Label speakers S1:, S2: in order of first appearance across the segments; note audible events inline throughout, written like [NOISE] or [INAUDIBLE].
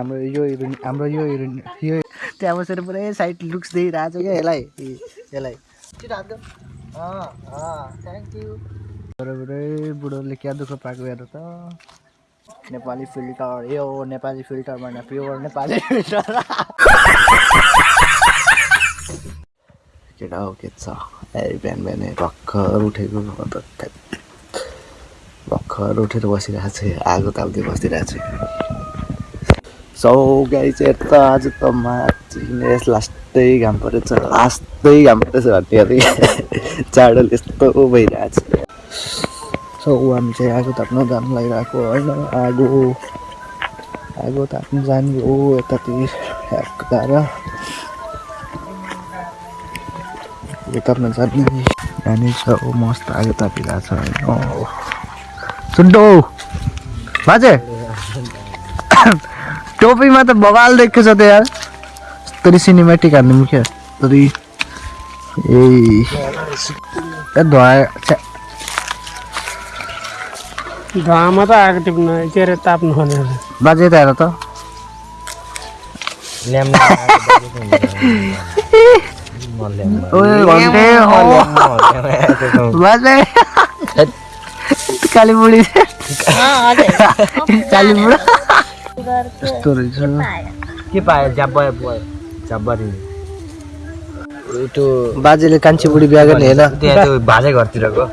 S1: हाम्रो यो हिरोइन हाम्रो यो हिरोइन यो त्यहाँ बसेर पुरै साइड लुक्स दिइरहेको छ क्या यसलाई। यसलाई। थ्याङ्क यू पुरै बुढोले क्या दुःख पाएको हेर त। नेपाली फिल्टर यो हो नेपाली फिल्टर भएन प्योर नेपाली फिल्टर। केटा हो के छ? ए बिहान बिहानै भर्खर उठेको। भर्खर उठेर बसिरहेको छु आगो ताप्दै बसिरहेको छु। सौ गाई चाहिँ त आज त माछिने लास्टै घाम परेछ। लास्टै घाम परेछ भन्ने अरे चाडोले यस्तो भइरहेको छ सो हामी चाहिँ आगो ताप्न जानु लागिरहेको होइन। आगो आगो ताप्नु जानु हो यतातिर गएर आगो ताप्न जाने छ मस्त आगो तापिरहेको छ होइन। सुन्टो बाजे। टोपीमा त बवाल देखेको छ त यार यस्तरी सिनेमेटिक हान्नु क्या? यस्तरी ए ए धुवा छ्या,
S2: धुवामा त आगो टिप्न के अरे ताप्नु भनेर
S1: बाजे त हेर त ओए घन्टे हो बाजे। काली बुढी काली बुढा यस्तो रहेछ
S3: के पायो? जाब्बा जाब्बारी
S1: त्यो बाजेले कान्छी बुढी बिहा गर्ने होइन?
S3: त्यहाँ त्यो भाले घरतिरको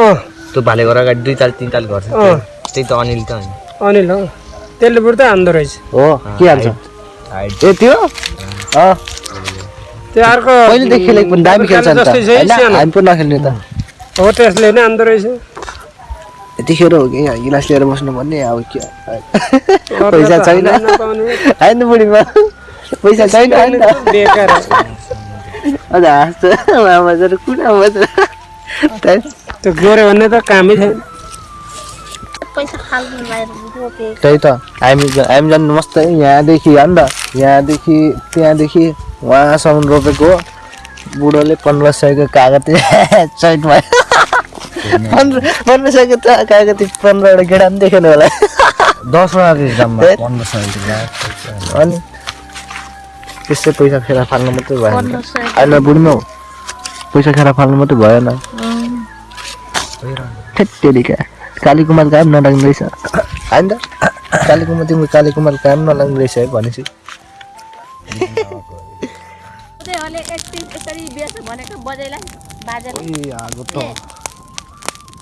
S2: अँ।
S3: त्यो भाले घर अगाडि दुई ताल तिन ताल घर त्यही त अनिल त होइन।
S2: अनिल हो। त्यसले बुढ्दै हान्दो रहेछ।
S1: हो? के हाल्छ ए त्यो? अँ।
S2: त्यो अर्को
S1: पहिलेदेखि खेलेको पनि दामी खेल्छ त। हामी पनि नखेल्ने त।
S2: हो त्यसले नै हान्दो रहेछ।
S1: यतिखेर हो कि गिलास लिएर बस्नु भन्ने अब के पैसा छैन होइन बुढीमा पैसा छैन अझ हाँस्छ मामा चाहिँ कुना
S2: त्यो गऱ्यो भने त कामै छैन
S1: त्यही त हामी हामी जानु मस्त यहाँदेखि हो नि त यहाँदेखि त्यहाँदेखि उहाँसम्म रोपेको हो बुढोले पन्ध्र सयको चैत भयो पन्ध्र पन्ध्र सयको त कागती पन्ध्रवटा गेडा पनि देखेन होला
S3: दसवटा जम्मा
S1: ए?
S3: पन्ध्र सय
S1: अनि त्यसै पैसा खेर फाल्नु मात्रै भएन होइन बुढीमा पैसा खेर फाल्नु मात्रै भएन ठेटेरिका काली कुमार काम नलाग्ने रहेछ होइन त काली कुमार तिम्रो काली कुमार काम नलाग्ने रहेछ है भनेपछि
S4: अहिले भनेको बजैलाई बाजेलाई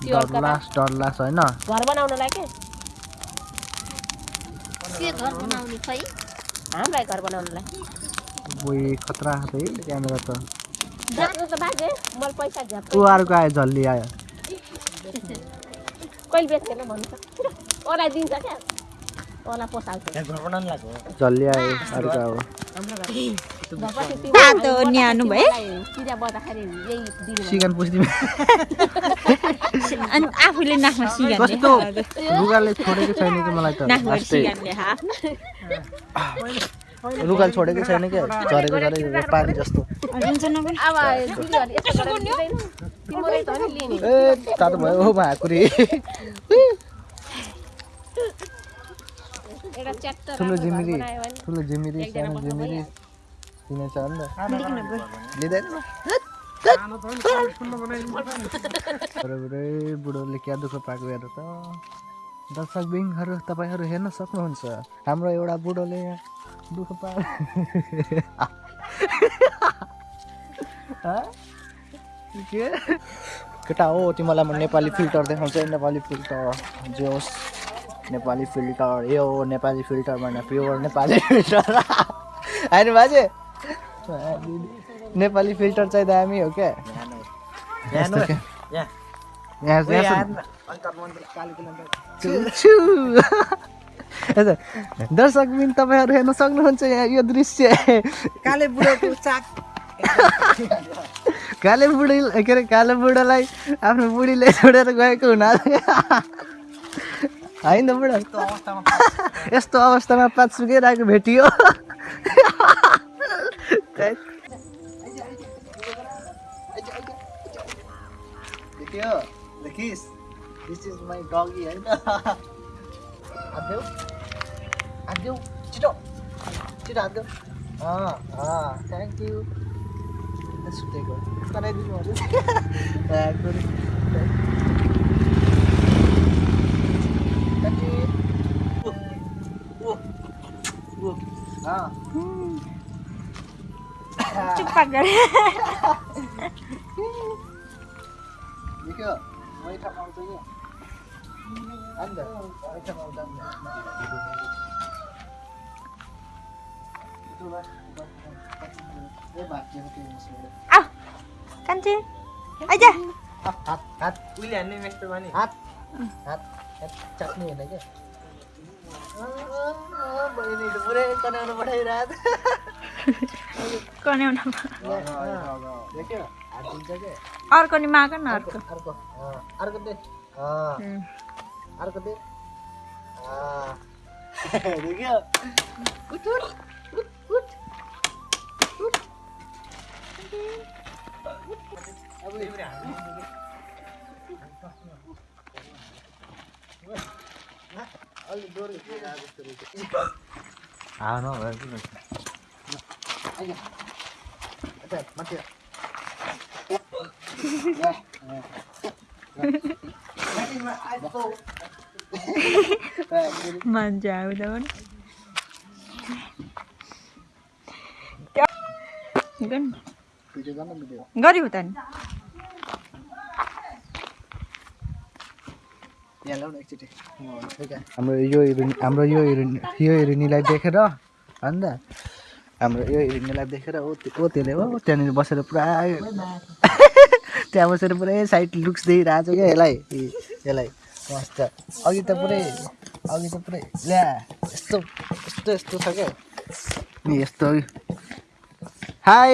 S1: डरलास डरलास होइन?
S4: घर बनाउनलाई के? के घर बनाउने खै? हामीलाई घर बनाउनलाई?
S1: ओइ खतरा छ है क्यामेरा त।
S4: जानु त बाजे मैले पैसा झ्याप
S1: ऊ अर्को आयो झल्ली आयो।
S4: कहिले बेच्दैन भन्नु त? ओलाई दिन्छ क्या? ओला पोसाल्छ।
S1: झल्ली आयो अर्को अब
S5: तातो न्यानो
S1: सिगान पुस्दिमे
S5: अनि आफूले नाकमा सिगान
S1: कस्तो रुगाले छोडेको छैन कि मलाई त
S5: नाकमा
S1: लास्टै
S5: सिगानले हा
S1: रुगाले छोडेकै छैन क्या झरेको झरेको पानी जस्तो ए तातो भयो हो भाकुरी ठुलो
S4: भने
S1: ठुलो जिमिरी
S4: एकजना
S1: सानो
S4: बस्नु भइहाल्छ।
S1: किनेछ नि त लिँदैन बुढोले क्या दुःख पाएको हेर त दर्शक बिङहरू तपाईँहरू हेर्न सक्नुहुन्छ हाम्रो एउटा बुढोले दुःख पाएको के केटा हो तिमीलाई म नेपाली फिल्टर देखाउँछ है, नेपाली फिल्टर जे होस् नेपाली फिल्टर यो नेपाली फिल्टर भएन प्योर नेपाली फिल्टर होइन बाजे नेपाली फिल्टर चाहिँ दामी हो क्या? दर्शक बिन तपाईँहरू हेर्न सक्नुहुन्छ यहाँ यो दृश्य।
S6: काले बुढोको चाक।
S1: काले बुढी के अरे काले बुढालाई आफ्नो बुढीले छोडेर गएको हुना होइन बुढा। यस्तो अवस्थामा पाँच सुकिरहेको भेटियो। here. The kiss. This is my doggy. Eh? [LAUGHS] Abdul. Abdul. Chito. Chito Abdul. Ah, ah. Thank you. Let's
S5: take
S1: one. Can I do more? [LAUGHS] Thank you. Whoa. Whoa. Whoa. Ah.
S5: Chupagar.
S1: [LAUGHS]
S5: गरे
S1: देखियो मैठा पाउँछ कि अन्त मैठा पाउँछ
S5: आऊ कान्छे आइज
S1: हात हात
S3: उहिले हान्ने मेस्तो भने
S1: हात हात हात चाट्ने होइन क्या बहिनी त पुरै कनाउनु पठाइरहेको
S5: कन्याउन
S1: देख्यो हात दिन्छ क्या
S5: अर्को नि माग न अर्को।
S1: अर्को अर्को। दे. अर्को दे। अँ। देख्यो। उठ, उठ, उठ, उठ, उठ। अब अलि डोरी अच्छा माथि। गर्न भिडियो
S5: गऱ्यो त नि
S1: हाम्रो यो हिरोइन हाम्रो यो हिरोइन यो हिरोइनीलाई देखेर अन्त हाम्रो यो हिरोइनीलाई देखेर ओ त्यो- त्यसले हो त्यहाँनिर बसेर पुरा त्यहाँ बसेर पुरै साइड लुक्स दिइरहेको छ क्या यसलाई। यसलाई। मस्त। अघि त पुरै अघि त पुरै ल्या यस्तो यस्तो यस्तो छ क्या। नि यस्तो हाई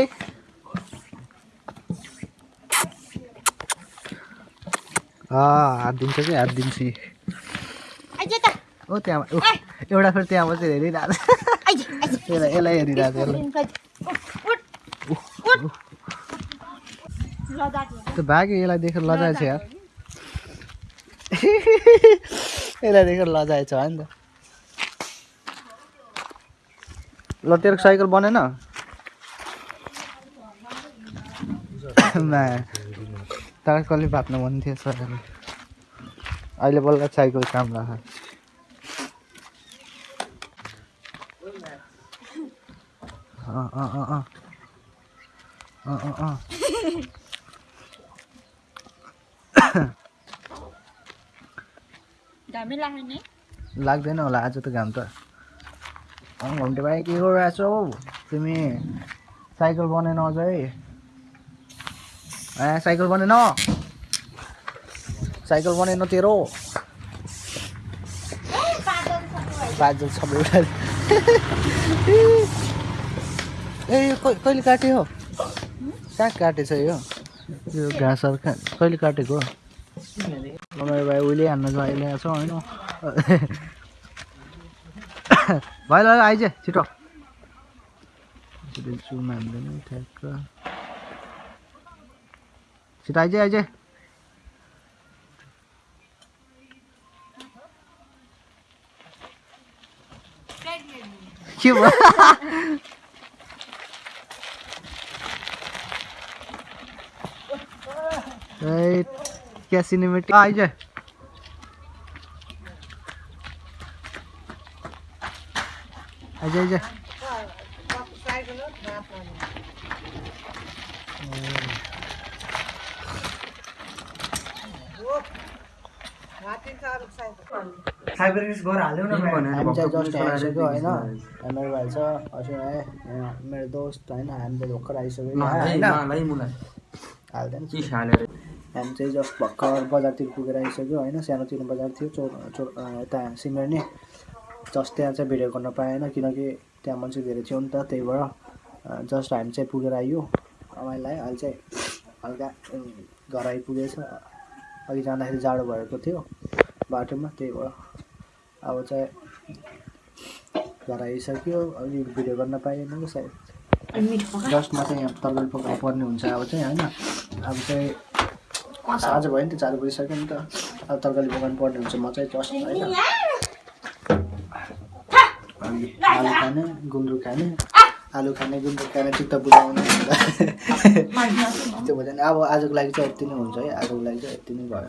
S1: हात दिन्छ कि हात दिन्छ। नि।
S5: आइज त।
S1: ओ त्यहाँ ऊ, एउटा फेरि त्यहाँ बसेर हेरिरहेको छ।
S5: आइज आइज।
S1: यसलाई यसलाई हेरिरहेको छ। यसलाई त्यो भाग्यो यसलाई देखेर लजाएछ यार। [LAUGHS] यसलाई देखेर लजाएछ हो नि त। ल तेरो साइकल बनेन [COUGHS] तर कसले भाप्नु मन थियो सर अहिले बल्ल साइकल काम राख अँ अँ अँ। अँ अँ अँ। [LAUGHS] [LAUGHS] लाग्दैन होला आज त घाम त। घुम्टे भाइ के गरिरहेको छौ तिमी साइकल बनेन अझै। ए साइकल बनेन। साइकल बनेन तेरो। बादल सबै [LAUGHS] ए यो कहिले काट्यो? हो कहाँ काटेछ यो? यो घाँसहरू कहाँ कहिले काटेको? Hôm nay về William là gọi là sao nói nó Vậy là ai chứ? Chị trọ Chị đến chú mềm đến thế cơ. Chị tay chứ, ai chứ? Chịu quá. [LAUGHS] Đây क्या cinematic आइज आइज आइज हामी चाहिँ just आइसक्यो होइन मेरो भाइ। छ अस्ति आएँ यहाँ मेरो दोस्त होइन हामी चाहिँ भर्खर आइसक्यो यहाँ, होइन हाल्दैन हामी चाहिँ जस्ट भर्खर बजारतिर पुगेर आइसक्यो होइन? सानोतिनो बजार थियो चोर चोर यता सिमर्ने। जस्ट त्यहाँ चाहिँ भिडियो गर्न पाएन किनकि त्यहाँ मान्छे धेरै थियो नि त त्यही भएर जस्ट हामी चाहिँ पुगेर आयो रमाइलो अहिले चाहिँ हल्का घर आइपुगेछ अघि जाँदाखेरि जाडो भएको थियो बाटोमा त्यही भएर अब चाहिँ घर आइसक्यो। अलि भिडियो गर्न पाएन कि सायद। जस्टमा चाहिँ यहाँ तरकारी पकाउनु पर्ने हुन्छ अब चाहिँ होइन? अब चाहिँ साँझ भयो नि त चार बजिसक्यो नि त। अब तरकारी पकाउनु पर्ने हुन्छ म चाहिँ जस्ट होइन आलु खाने गुन्द्रुक खाने आलु खाने गुन्द्रुक खाने चित्त बुझाउने त्यो भयो भने अब आजको लागि चाहिँ यति नै हुन्छ है आजको लागि चाहिँ यति नै भयो।